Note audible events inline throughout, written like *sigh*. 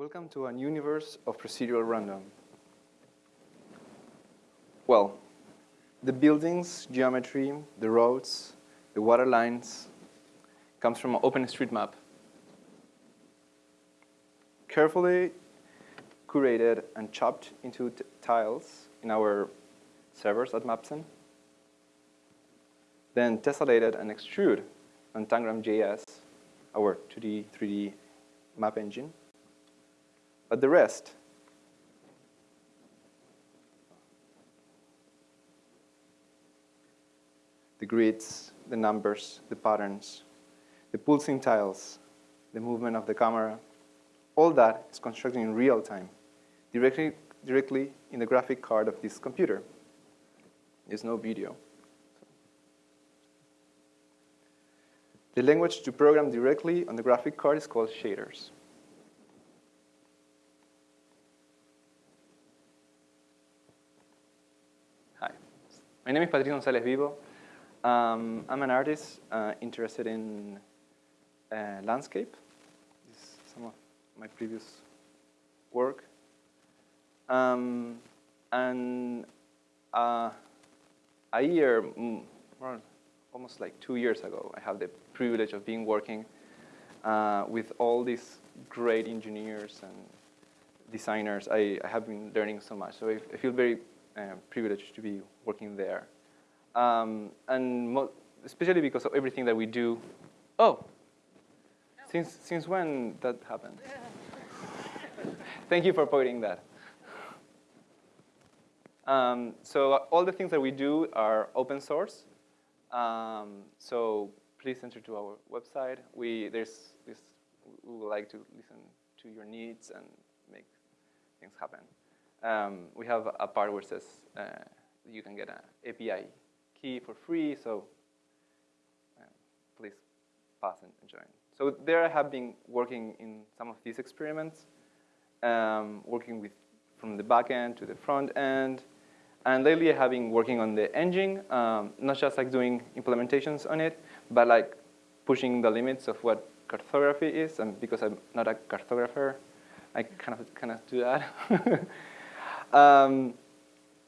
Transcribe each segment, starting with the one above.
Welcome to a universe of procedural random. Well, the buildings, geometry, the roads, the water lines comes from OpenStreetMap. Carefully curated and chopped into tiles in our servers at Mapzen. Then tessellated and extruded on Tangram.js, our 2D, 3D map engine. But the rest, the grids, the numbers, the patterns, the pulsing tiles, the movement of the camera, all that is constructed in real time, directly, directly in the graphic card of this computer. There's no video. The language to program directly on the graphic card is called shaders. My name is Patricio González Vivo. Um, I'm an artist uh, interested in uh, landscape. This is some of my previous work. Um, and uh, a year, well, almost like two years ago, I have the privilege of being working uh, with all these great engineers and designers. I, I have been learning so much, so I, I feel very privileged to be working there. Um, and especially because of everything that we do. Oh, since, since when that happened? *laughs* Thank you for pointing that. Um, so all the things that we do are open source. Um, so please enter to our website. We, there's this, we would like to listen to your needs and make things happen. Um, we have a part where it says uh, you can get an API key for free, so uh, please pass and join. So there I have been working in some of these experiments, um, working with from the back end to the front end, and lately I have been working on the engine, um, not just like doing implementations on it, but like pushing the limits of what cartography is. And because I'm not a cartographer, I kind of kind of do that. *laughs* um,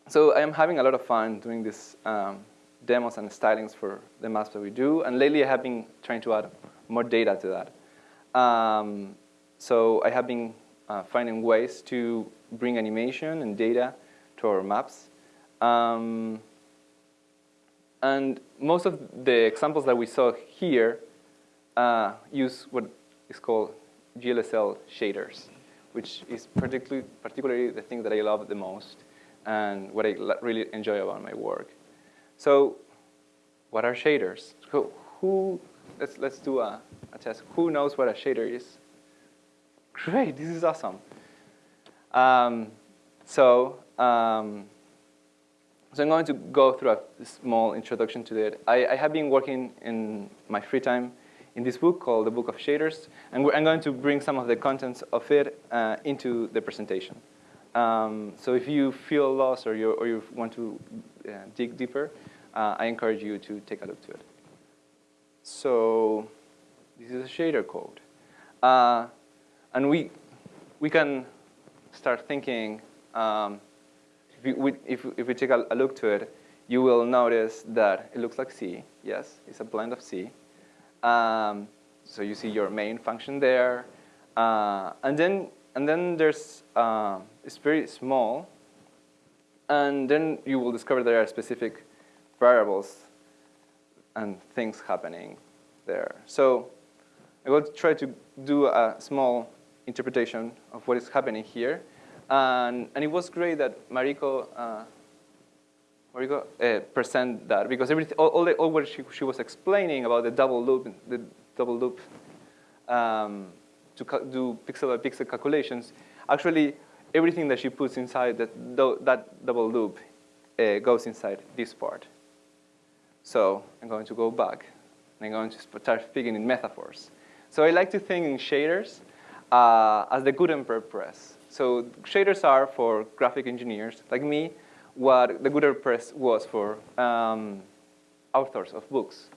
so I am having a lot of fun doing these um, demos and stylings for the maps that we do. And lately I have been trying to add more data to that. Um, so I have been uh, finding ways to bring animation and data to our maps. Um, and most of the examples that we saw here uh, use what is called GLSL shaders, which is particularly, particularly the thing that I love the most and what I really enjoy about my work. So what are shaders? Who, who let's, let's do a, a test. Who knows what a shader is? Great, this is awesome. Um, so um, so I'm going to go through a small introduction to it. I, I, have been working in my free time in this book called The Book of Shaders, and I'm going to bring some of the contents of it uh, into the presentation. Um, so if you feel lost or you, or you want to uh, dig deeper, uh, I encourage you to take a look to it. So this is a shader code. Uh, and we, we can start thinking um, if we, if, if we take a, a, look to it, you will notice that it looks like C. Yes, it's a blend of C. Um, so you see your main function there. Uh, and then and then there's, uh, it's very small. And then you will discover there are specific variables and things happening there. So I will try to do a small interpretation of what is happening here. And, and it was great that Mariko, uh, Mariko uh, present that because everything, all, all, the, all what she, she was explaining about the double loop, the double loop um, to do pixel by pixel calculations, actually everything that she puts inside that, that double loop uh, goes inside this part. So I'm going to go back and I'm going to start speaking in metaphors. So I like to think in shaders uh, as the Gutenberg press. So shaders are for graphic engineers like me what the Gutenberg press was for um, authors of books.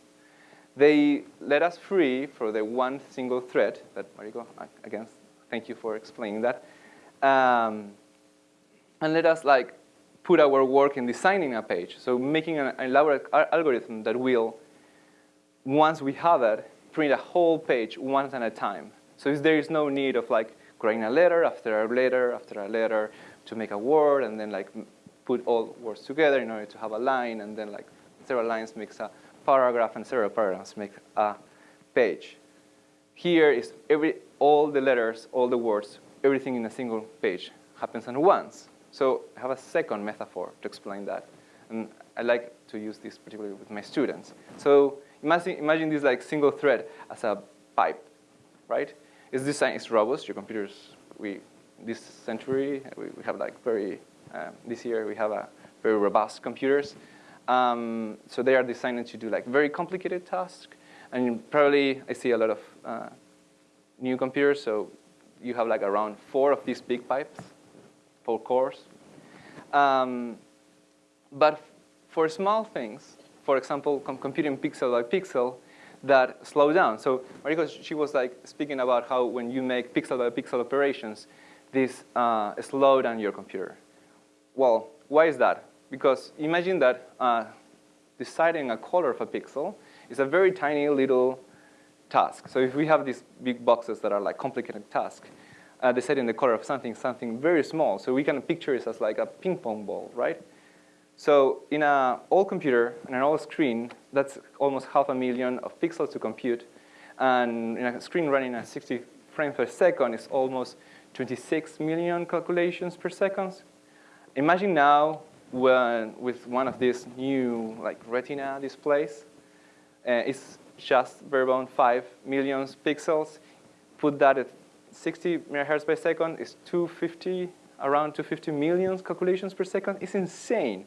They let us free for the one single thread that Mariko, again, thank you for explaining that. Um, and let us like put our work in designing a page. So making an elaborate algorithm that will, once we have it, print a whole page once at a time. So there is no need of like writing a letter after a letter after a letter to make a word and then like put all words together in order to have a line and then like several lines makes a paragraph and several paragraphs make a page. Here is every, all the letters, all the words, everything in a single page happens at once. So I have a second metaphor to explain that. And I like to use this particularly with my students. So imagine, imagine this like single thread as a pipe, right? Its design is robust. Your computers, we, this century, we, we have like very, this year we have a very robust computers. Um, so they are designed to do like very complicated tasks. And probably I see a lot of uh, new computers, so you have like around four of these big pipes, four cores. Um, but for small things, for example, com computing pixel by pixel, that slow down. So Mariko, she was like speaking about how when you make pixel by pixel operations, this uh, slow down your computer. Well, why is that? Because imagine that uh, deciding a color of a pixel is a very tiny little task. So if we have these big boxes that are like complicated tasks, uh, deciding the color of something, something very small. So we can picture it as like a ping pong ball, right? So in an old computer, and an old screen, that's almost half a million of pixels to compute. And in a screen running at 60 frames per second is almost 26 million calculations per second. Imagine now with one of these new like retina displays, uh, it's just bare bone 5 million pixels. Put that at 60 megahertz per second it's 250, around 250 million calculations per second. It's insane.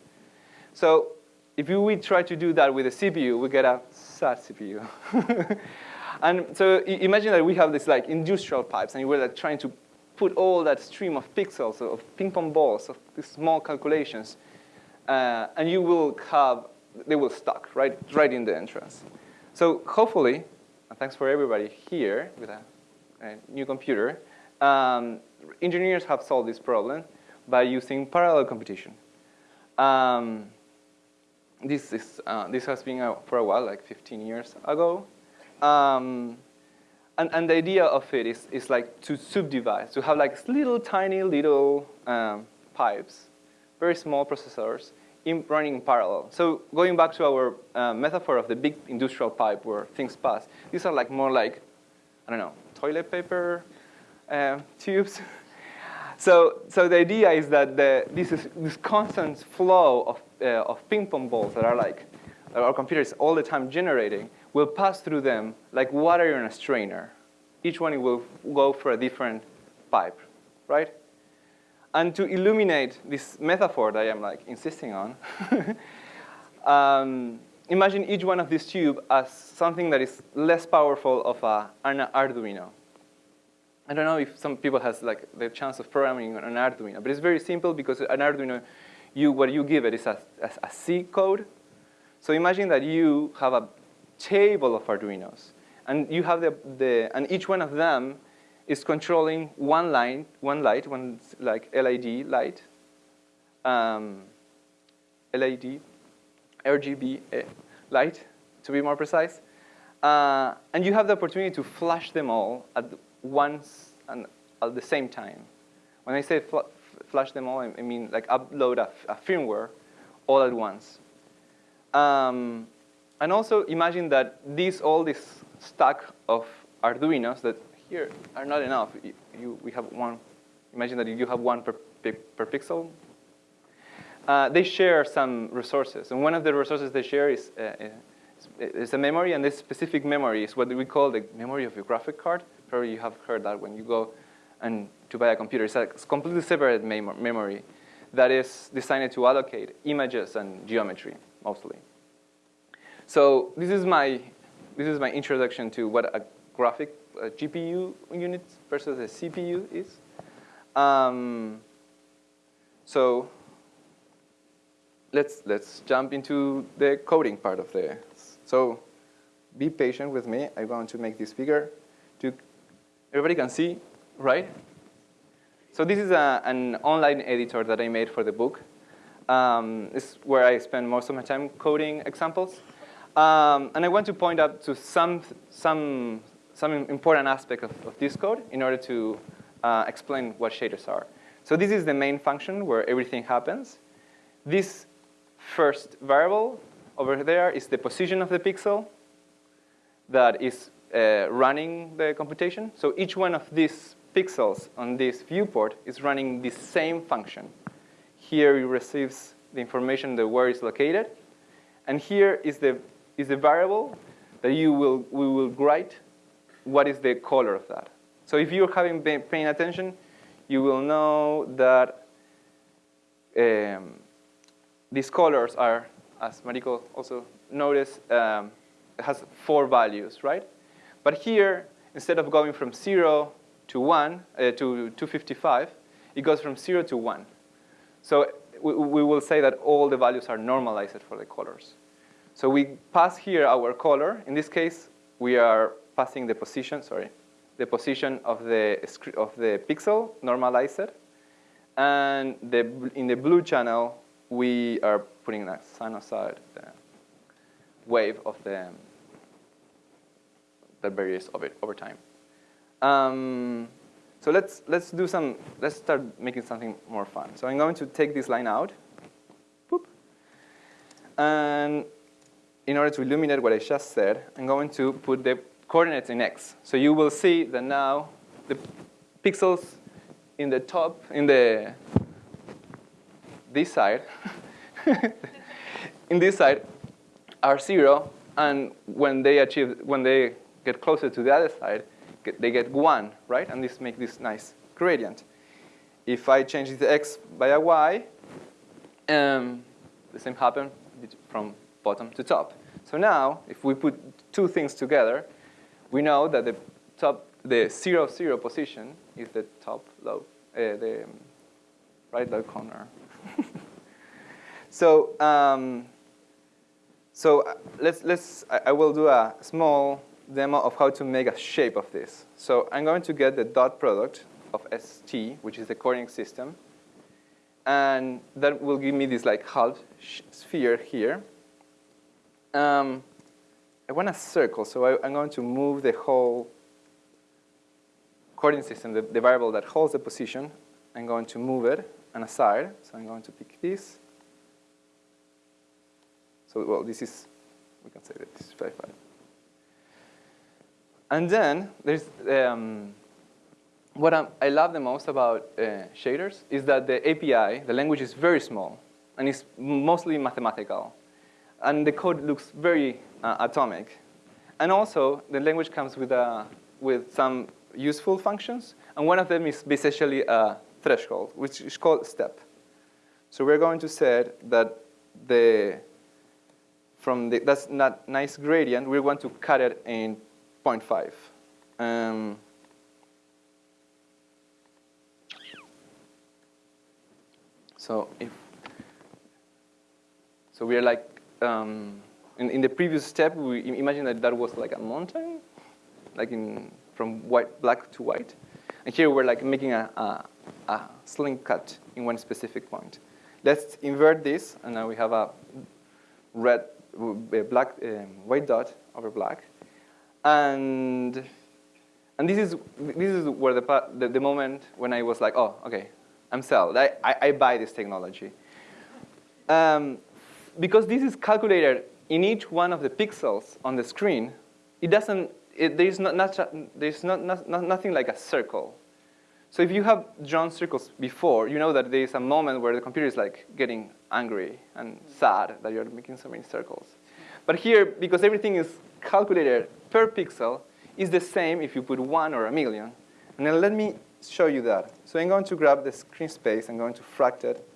So if we try to do that with a CPU, we get a sad CPU. *laughs* and so imagine that we have this like industrial pipes, and we're like trying to put all that stream of pixels, of ping pong balls, of small calculations, uh, and you will have, they will stuck right, right in the entrance. So hopefully, and thanks for everybody here with a, a new computer, um, engineers have solved this problem by using parallel computation. Um, this, is, uh, this has been for a while, like 15 years ago. Um, and, and the idea of it is, is like to subdivide, to have like little tiny little um, pipes, very small processors in, running in parallel. So going back to our uh, metaphor of the big industrial pipe where things pass, these are like more like, I don't know, toilet paper uh, tubes. *laughs* so, so the idea is that the, this, is, this constant flow of, uh, of ping pong balls that are like, our computers all the time generating, will pass through them like water in a strainer. Each one will go for a different pipe, right? And to illuminate this metaphor that I am like insisting on, *laughs* um, imagine each one of these tubes as something that is less powerful of a, an Arduino. I don't know if some people has like the chance of programming an Arduino, but it's very simple because an Arduino, you, what you give it is a, a, a C code. So imagine that you have a table of Arduinos. And you have the, the, and each one of them is controlling one line, one light, one like LED light, um, LED, RGB eh, light, to be more precise. Uh, and you have the opportunity to flash them all at once and at the same time. When I say fl flash them all, I mean like upload a, a firmware all at once. Um, and also imagine that these, all this stack of Arduinos that here are not enough. You, we have one, imagine that you have one per, per pixel. Uh, they share some resources. And one of the resources they share is, uh, is a memory, and this specific memory is what we call the memory of your graphic card. Probably you have heard that when you go and to buy a computer. It's a completely separate mem memory that is designed to allocate images and geometry, mostly. So this is my this is my introduction to what a graphic a GPU unit versus a CPU is. Um, so let's let's jump into the coding part of the. So be patient with me. I'm going to make this bigger. To everybody can see right? So this is a, an online editor that I made for the book. Um, is where I spend most of my time coding examples. Um, and I want to point out to some, some, some important aspect of, of this code in order to uh, explain what shaders are. So this is the main function where everything happens. This first variable over there is the position of the pixel that is uh, running the computation. So each one of these pixels on this viewport is running the same function. Here it receives the information where it's located. And here is the, is a variable that you will, we will write what is the color of that. So if you're having been paying attention, you will know that um, these colors are, as Mariko also noticed, um, has four values, right? But here, instead of going from 0 to 1, uh, to 255, it goes from 0 to 1. So we, we will say that all the values are normalized for the colors. So we pass here our color. In this case, we are passing the position, sorry, the position of the, of the pixel normalized. And the, in the blue channel, we are putting a sinusoid the wave of the that varies over, over time. Um, so let's, let's do some, let's start making something more fun. So I'm going to take this line out. And in order to illuminate what I just said, I'm going to put the coordinates in x. So you will see that now the pixels in the top, in the this side, *laughs* in this side are zero, and when they achieve, when they get closer to the other side, they get 1, right? And this makes this nice gradient. If I change the x by a y, um, the same happens from bottom to top. So now, if we put two things together, we know that the top, the zero zero position is the top low, uh, the right low corner. *laughs* so, um, so uh, let's let's. I, I will do a small demo of how to make a shape of this. So I'm going to get the dot product of ST, which is the coordinate system. And that will give me this like half sphere here. Um, I want a circle, so I, am going to move the whole coordinate system, the, the variable that holds the position. I'm going to move it and aside. So I'm going to pick this. So, well, this is, we can say that this is 5, 5. And then there's um, what I'm, i love the most about uh, shaders is that the API, the language is very small and it's mostly mathematical. And the code looks very uh, atomic. And also, the language comes with, a, with some useful functions. And one of them is basically a threshold, which is called step. So we're going to say that the, from the, that's not nice gradient, we want to cut it in 0.5. Um, so if so we are like um, in, in the previous step we imagine that that was like a mountain like in from white black to white and here we're like making a, a, a sling cut in one specific point let's invert this and now we have a red black um, white dot over black and, and this, is, this is where the, the, the moment when I was like, oh, okay, I'm sold. I, I, I buy this technology. Um, because this is calculated in each one of the pixels on the screen, it doesn't, it, there's, not, not, there's not, not, nothing like a circle. So if you have drawn circles before, you know that there's a moment where the computer is like getting angry and sad that you're making so many circles. But here, because everything is calculated per pixel is the same if you put one or a million. And then let me show you that. So I'm going to grab the screen space. I'm going to fract it.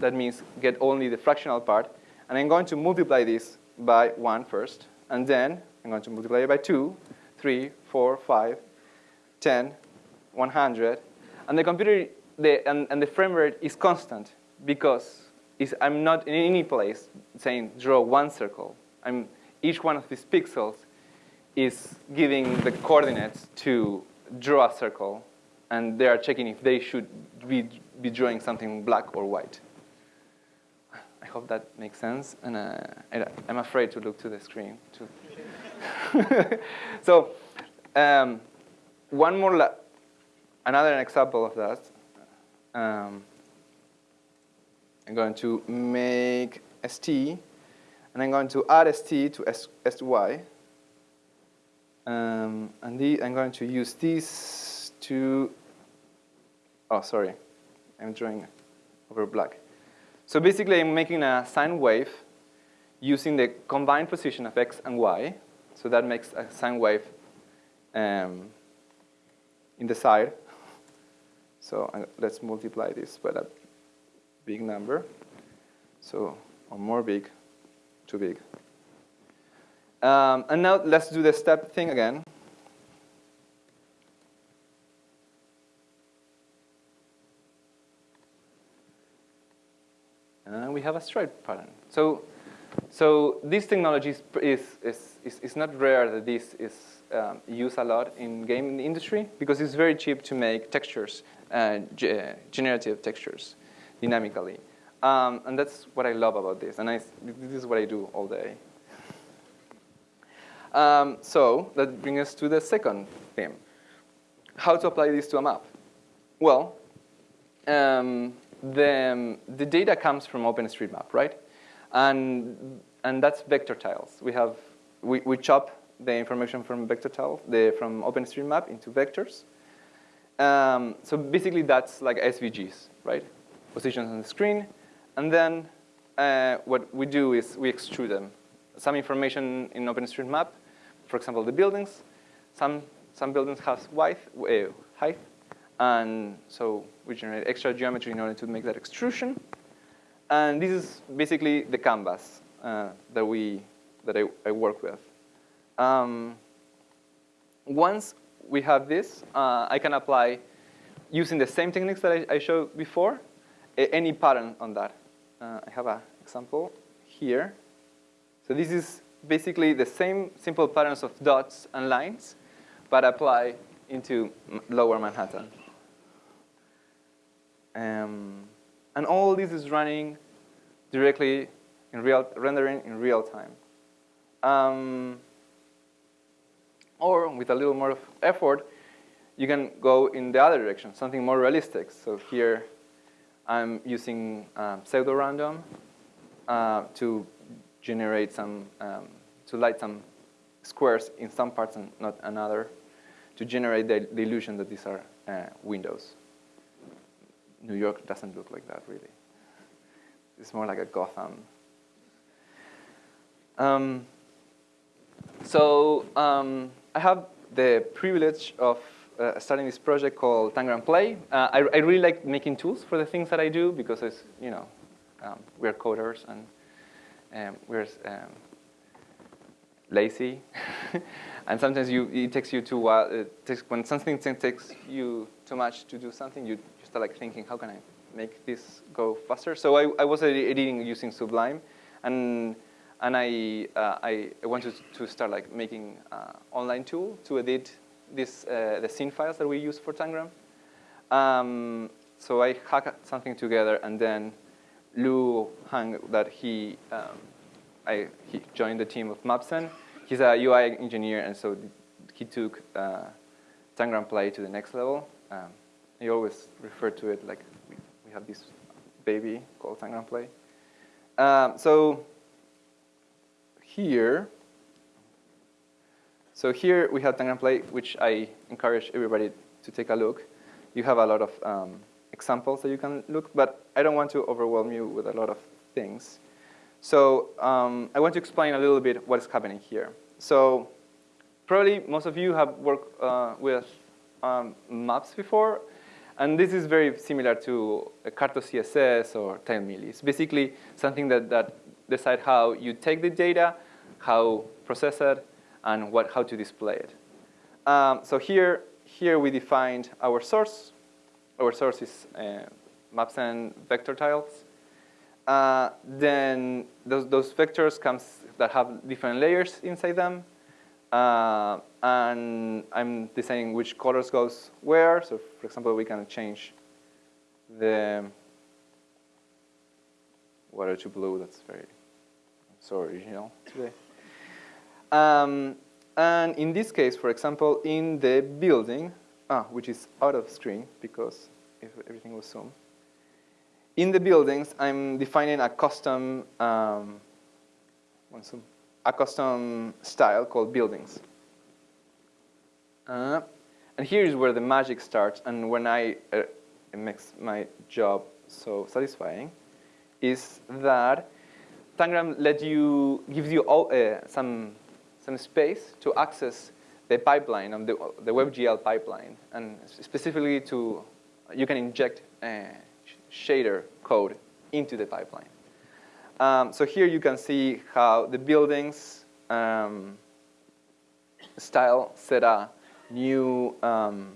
That means get only the fractional part. And I'm going to multiply this by 1 first. And then I'm going to multiply it by 2, 3, 4, 5, 10, 100. And the computer, the, and, and the frame rate is constant because is I'm not in any place saying draw one circle. I'm, each one of these pixels is giving the coordinates to draw a circle and they are checking if they should be, be drawing something black or white. I hope that makes sense, and uh, I, am afraid to look to the screen. too. *laughs* so um, one more, another example of that. Um, I'm going to make st, and I'm going to add st to s, sy. Um, and I'm going to use this to, oh, sorry, I'm drawing over black. So basically, I'm making a sine wave using the combined position of x and y. So that makes a sine wave um, in the side. So uh, let's multiply this by a big number. So, or more big, too big. Um, and now let's do the step thing again. And we have a stripe pattern. So, so this technology is, is, is, is not rare that this is um, used a lot in game industry because it's very cheap to make textures, uh, generative textures, dynamically. Um, and that's what I love about this. And I, this is what I do all day. Um, so that brings us to the second theme. How to apply this to a map? Well, um, the, the data comes from OpenStreetMap, right? And, and that's vector tiles. We, have, we, we chop the information from vector tiles, the, from OpenStreetMap into vectors. Um, so basically that's like SVGs, right? Positions on the screen. And then uh, what we do is we extrude them. Some information in OpenStreetMap, for example, the buildings. Some, some buildings have width, uh, height, and so we generate extra geometry in order to make that extrusion. And this is basically the canvas uh, that, we, that I, I work with. Um, once we have this, uh, I can apply, using the same techniques that I, I showed before, any pattern on that. Uh, I have an example here. So this is basically the same simple patterns of dots and lines, but apply into lower Manhattan. Um, and all this is running directly in real, rendering in real time. Um, or with a little more effort, you can go in the other direction, something more realistic. So here, I'm using um, pseudo-random uh, to generate some, um, to light some squares in some parts and not another, to generate the, the illusion that these are uh, windows. New York doesn't look like that, really. It's more like a Gotham. Um, so um, I have the privilege of uh, starting this project called Tangram Play. Uh, I, I, really like making tools for the things that I do because it's, you know, um, we're coders and um, we're um, lazy. *laughs* and sometimes you, it takes you too while, it takes, when something takes you too much to do something, you start like thinking, how can I make this go faster? So I, I was editing using Sublime, and and I uh, I wanted to start like making uh, online tool to edit this uh, the scene files that we use for Tangram. Um, so I hacked something together, and then Lou Huang that he um, I he joined the team of Mapzen. He's a UI engineer, and so he took uh, Tangram Play to the next level. Um, I always refer to it like we, have this baby called Tangram Play. Um, so here, so here we have Tangram Play, which I encourage everybody to take a look. You have a lot of um, examples that you can look, but I don't want to overwhelm you with a lot of things. So um, I want to explain a little bit what is happening here. So probably most of you have worked uh, with um, maps before. And this is very similar to Carto CSS or TileMill. It's basically something that, that decide how you take the data, how process it, and what, how to display it. Um, so here, here we defined our source. Our source is uh, Mapzen vector tiles. Uh, then those, those vectors comes that have different layers inside them. Uh, and I'm deciding which colors goes where. So for example, we can change the water to blue. That's very so original today. Um, and in this case, for example, in the building, ah, which is out of screen because if everything was zoomed. In the buildings, I'm defining a custom, um, a custom style called buildings. Uh, and here is where the magic starts, and when I uh, it makes my job so satisfying, is that Tangram let you gives you all, uh, some some space to access the pipeline of the the WebGL pipeline, and specifically to you can inject uh, shader code into the pipeline. Um, so here you can see how the buildings um, style set a new um,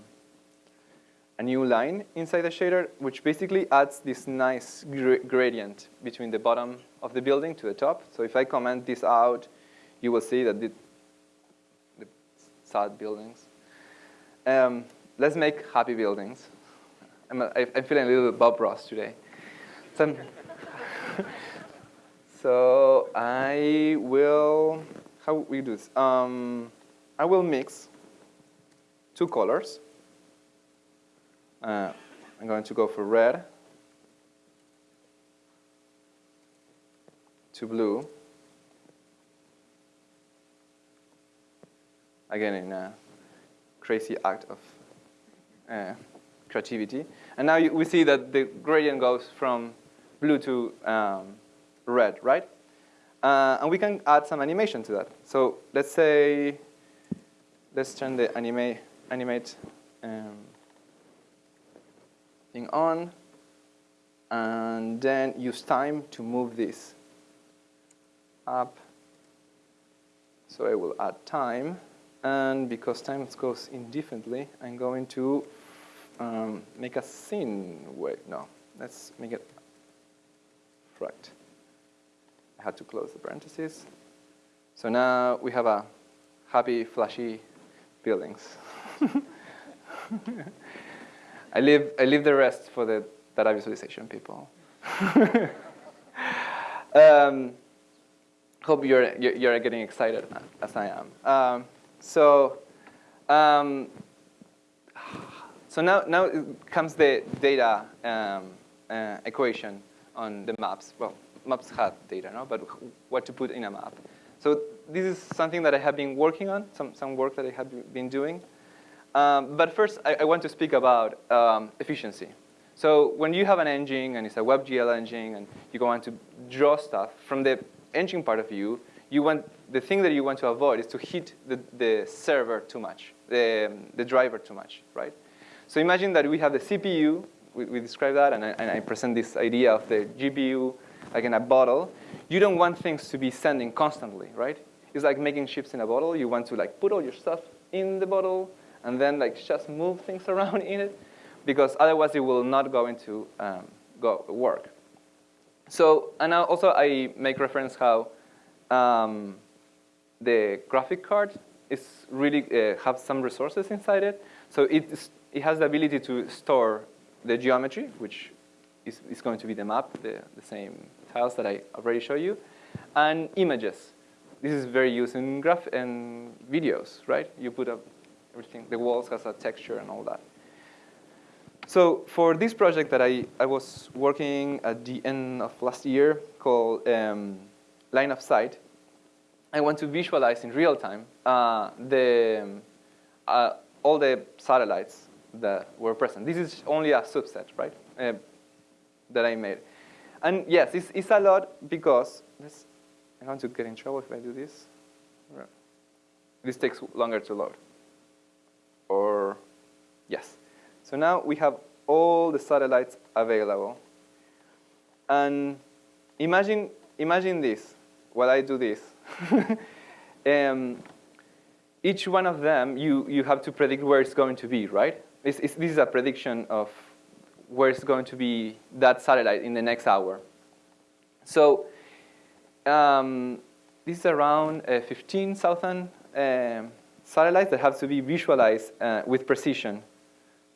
a new line inside the shader, which basically adds this nice gr gradient between the bottom of the building to the top. So if I comment this out, you will see that the, the sad buildings. Um, let's make happy buildings. I'm, a, I'm feeling a little Bob Ross today. So, *laughs* so I will, how we do this? Um, I will mix two colors. Uh, I'm going to go for red to blue. Again, in a crazy act of uh, creativity. And now you, we see that the gradient goes from blue to um, red, right? Uh, and we can add some animation to that. So let's say, let's turn the anime, animate um, thing on, and then use time to move this up. So I will add time, and because time goes indefinitely, I'm going to um, make a scene. Wait, no, let's make it right. Had to close the parentheses. So now we have a happy, flashy buildings. *laughs* I leave, I leave the rest for the data visualization people. *laughs* um, hope you're, you're getting excited as I am. Um, so um, so now, now comes the data um, uh, equation on the maps. Well, maps have data, no? but what to put in a map. So this is something that I have been working on, some, some work that I have been doing. Um, but first, I, I, want to speak about um, efficiency. So when you have an engine, and it's a WebGL engine, and you go on to draw stuff, from the engine part of view, you want, the thing that you want to avoid is to hit the, the server too much, the, the driver too much, right? So imagine that we have the CPU, we, we describe that, and I, and I present this idea of the GPU like in a bottle. You don't want things to be sending constantly, right? It's like making chips in a bottle. You want to like put all your stuff in the bottle and then like just move things *laughs* around in it because otherwise it will not go into um, go work. So, and also I make reference how um, the graphic card is really uh, have some resources inside it. So it's it has the ability to store the geometry, which is, is going to be the map, the, the same tiles that I already showed you, and images. This is very used in graph and videos, right? You put up everything, the walls has a texture and all that. So for this project that I, I was working at the end of last year called um, Line of Sight, I want to visualize in real time uh, the, uh, all the satellites that were present. This is only a subset, right, uh, that I made. And yes, it's, it's a lot because this, I'm going to get in trouble if I do this. This takes longer to load. Or, yes. So now we have all the satellites available. And imagine, imagine this, while I do this. *laughs* um, each one of them, you, you have to predict where it's going to be, right? This is, this is a prediction of where it's going to be that satellite in the next hour. So um, this is around uh, 15,000 um, satellites that have to be visualized uh, with precision.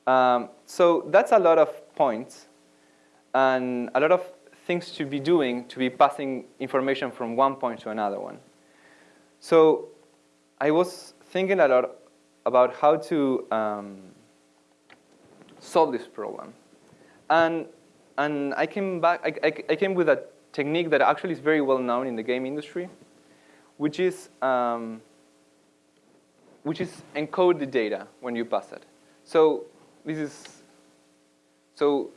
Um, so that's a lot of points and a lot of things to be doing to be passing information from one point to another one. So I was thinking a lot about how to um, solve this problem. And, and I, came back, I, I, I, came with a technique that actually is very well known in the game industry, which is, um, which is encode the data when you pass it. So this is, so,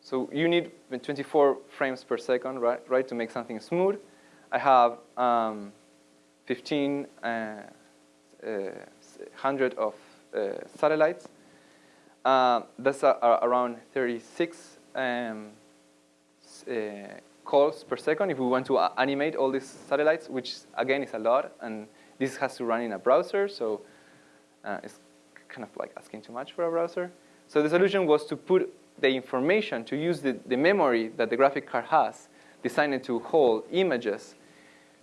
so you need 24 frames per second, right, right to make something smooth. I have um, 15 uh, uh, hundred of uh, satellites. Uh, that's around 36 um, uh, calls per second if we want to animate all these satellites, which again is a lot. And this has to run in a browser, so it's kind of like asking too much for a browser. So the solution was to put the information, to use the, the memory that the graphic card has, designed to hold images,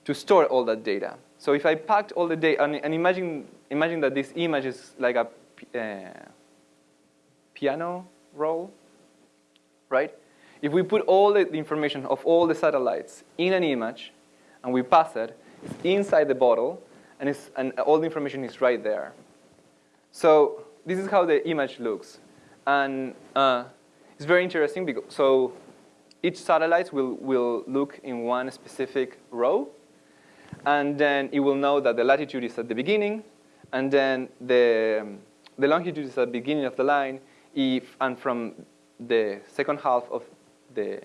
to store all that data. So if I packed all the data, and, and imagine, imagine that this image is like a uh, piano roll, right? If we put all the information of all the satellites in an image, and we pass it, it's inside the bottle, and, and all the information is right there. So this is how the image looks. And uh, it's very interesting, because, so each satellite will, will look in one specific row, and then it will know that the latitude is at the beginning, and then the, the longitude is at the beginning of the line, if, and from the second half of the,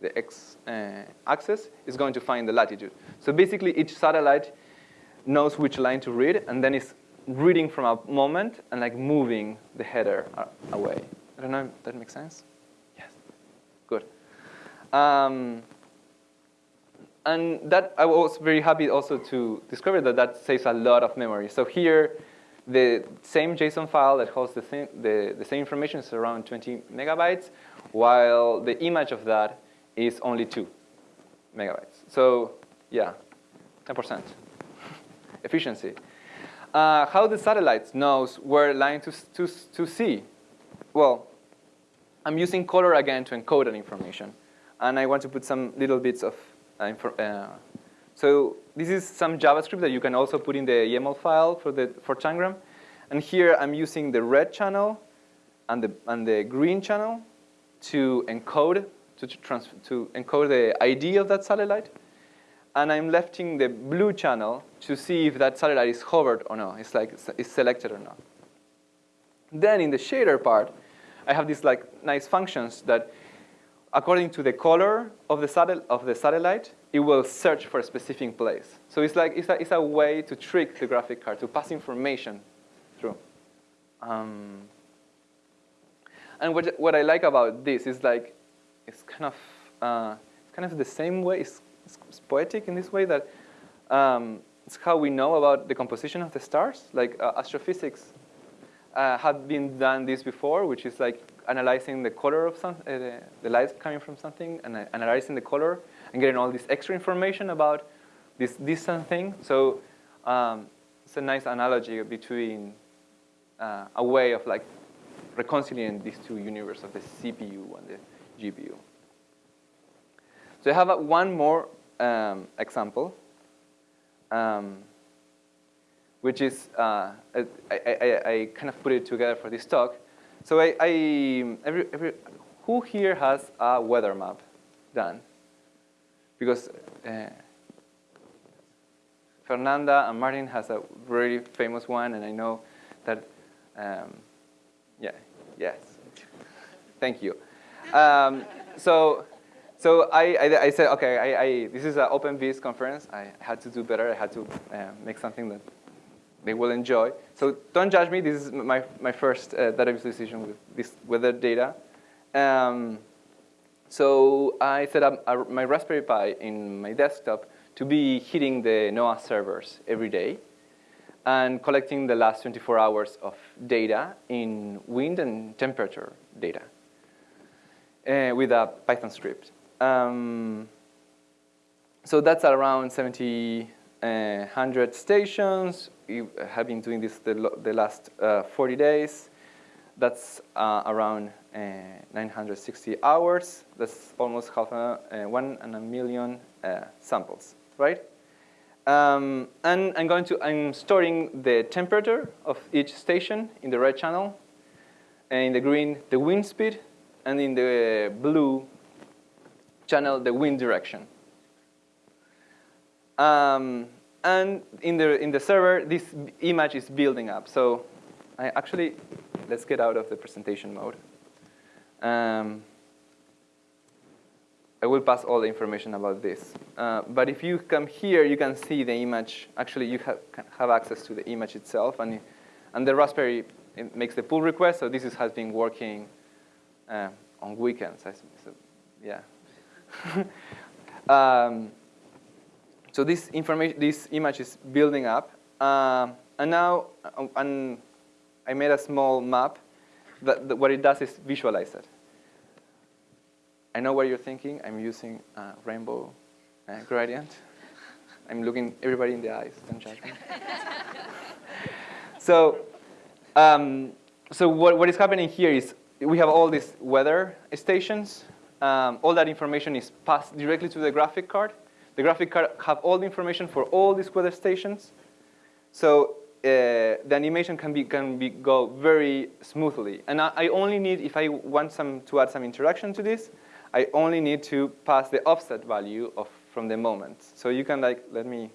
the x uh, axis is going to find the latitude. So basically, each satellite knows which line to read, and then it's reading from a moment and like moving the header away. I don't know if that makes sense? Yes, good. Um, and that I was very happy also to discover that that saves a lot of memory. So here, the same JSON file that holds the same, the, the same information is around 20 megabytes, while the image of that is only 2 megabytes. So yeah, 10% *laughs* efficiency. Uh, how the satellite knows where line to, to, to see? Well, I'm using color again to encode that information. And I want to put some little bits of uh, uh, so this is some JavaScript that you can also put in the YAML file for, the, for Tangram. And here I'm using the red channel and the, and the green channel to encode, to, trans to encode the ID of that satellite. And I'm lefting the blue channel to see if that satellite is hovered or not, it's like it's selected or not. Then in the shader part, I have these like nice functions that according to the color of the, of the satellite, it will search for a specific place. So it's like it's a, it's a way to trick the graphic card to pass information through. Um, and what, what I like about this is like it's kind of uh, it's kind of the same way. It's, it's poetic in this way that um, it's how we know about the composition of the stars. Like uh, astrophysics uh, have been done this before, which is like analyzing the color of some, uh, the, the light coming from something, and uh, analyzing the color, and getting all this extra information about this distant thing. So um, it's a nice analogy between uh, a way of like reconciling these two universes of the CPU and the GPU. So I have a, one more um, example. Um, which is, uh, I, I, I, kind of put it together for this talk. So I, I every, every, who here has a weather map done? Because uh, Fernanda and Martin has a very famous one, and I know that, um, yeah, yes. Thank you. Um, so, so I, I, I, said, okay, I, I, this is an OpenVis conference. I had to do better. I had to uh, make something that they will enjoy. So don't judge me. This is my, my first uh, database decision with this weather data. Um, so I set up my Raspberry Pi in my desktop to be hitting the NOAA servers every day and collecting the last 24 hours of data in wind and temperature data uh, with a Python script. Um, so that's around 70 uh, 100 stations. We have been doing this the, the last uh, 40 days. That's uh, around uh, 960 hours. That's almost half a, uh, one and a million uh, samples, right? Um, and I'm going to, I'm storing the temperature of each station in the red channel, and in the green, the wind speed, and in the blue channel, the wind direction. Um, and in the, in the server, this image is building up. So I actually, let's get out of the presentation mode. Um, I will pass all the information about this. Uh, but if you come here, you can see the image. Actually, you have, have access to the image itself. And, and the Raspberry makes the pull request. So this is, has been working uh, on weekends. So, yeah. *laughs* um, so this information, this image is building up. Um, and now, uh, and I made a small map that, that what it does is visualize it. I know what you're thinking. I'm using rainbow uh, gradient. I'm looking everybody in the eyes, don't judge me. *laughs* so, um, so what, what is happening here is we have all these weather stations. Um, all that information is passed directly to the graphic card. The graphic card have all the information for all these weather stations. So uh, the animation can be can be go very smoothly. And I, I, only need if I want some to add some interaction to this, I only need to pass the offset value of from the moment. So you can like let me,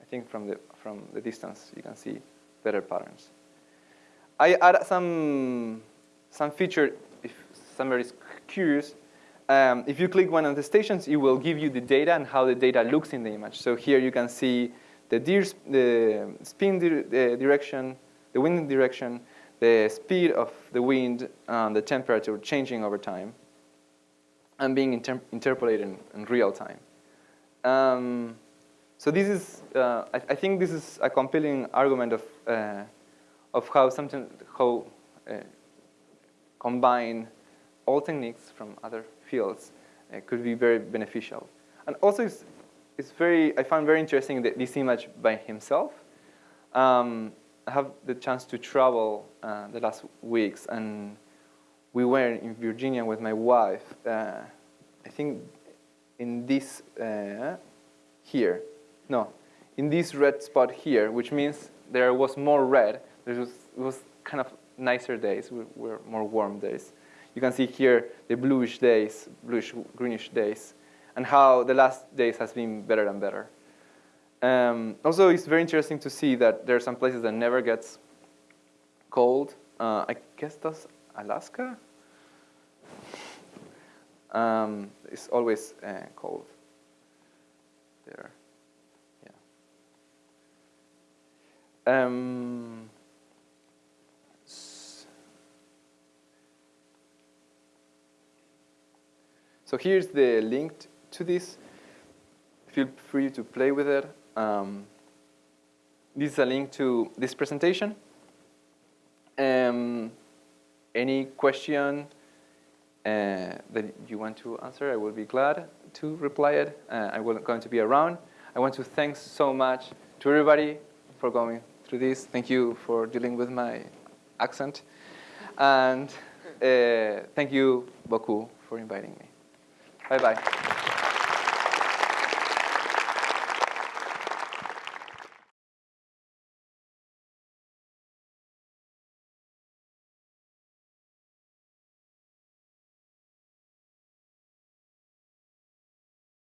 I think from the from the distance you can see better patterns. I add some some feature if somebody is curious. Um, if you click one of the stations, it will give you the data and how the data looks in the image. So here you can see the, the spin di the direction, the wind direction, the speed of the wind, and the temperature changing over time and being inter interpolated in, in, real time. Um, so this is, uh, I, I, think this is a compelling argument of, uh, of how something, how uh, combine all techniques from other fields uh, could be very beneficial. And also it's, very, I found very interesting that this image by himself. Um, I have the chance to travel uh, the last weeks and we were in Virginia with my wife, uh, I think in this, uh, here, no, in this red spot here, which means there was more red. There was, it was kind of nicer days, were more warm days. You can see here the bluish days, bluish greenish days, and how the last days has been better and better. Um, also, it's very interesting to see that there are some places that never gets cold. Uh, I guess that's Alaska um, it's always uh, cold there. Yeah. Um, so here's the link to this. Feel free to play with it. Um, this is a link to this presentation. Um, any question uh, that you want to answer, I will be glad to reply it. Uh, I'm going to be around. I want to thank so much to everybody for going through this. Thank you for dealing with my accent. And uh, thank you, Boku, for inviting me. Bye-bye.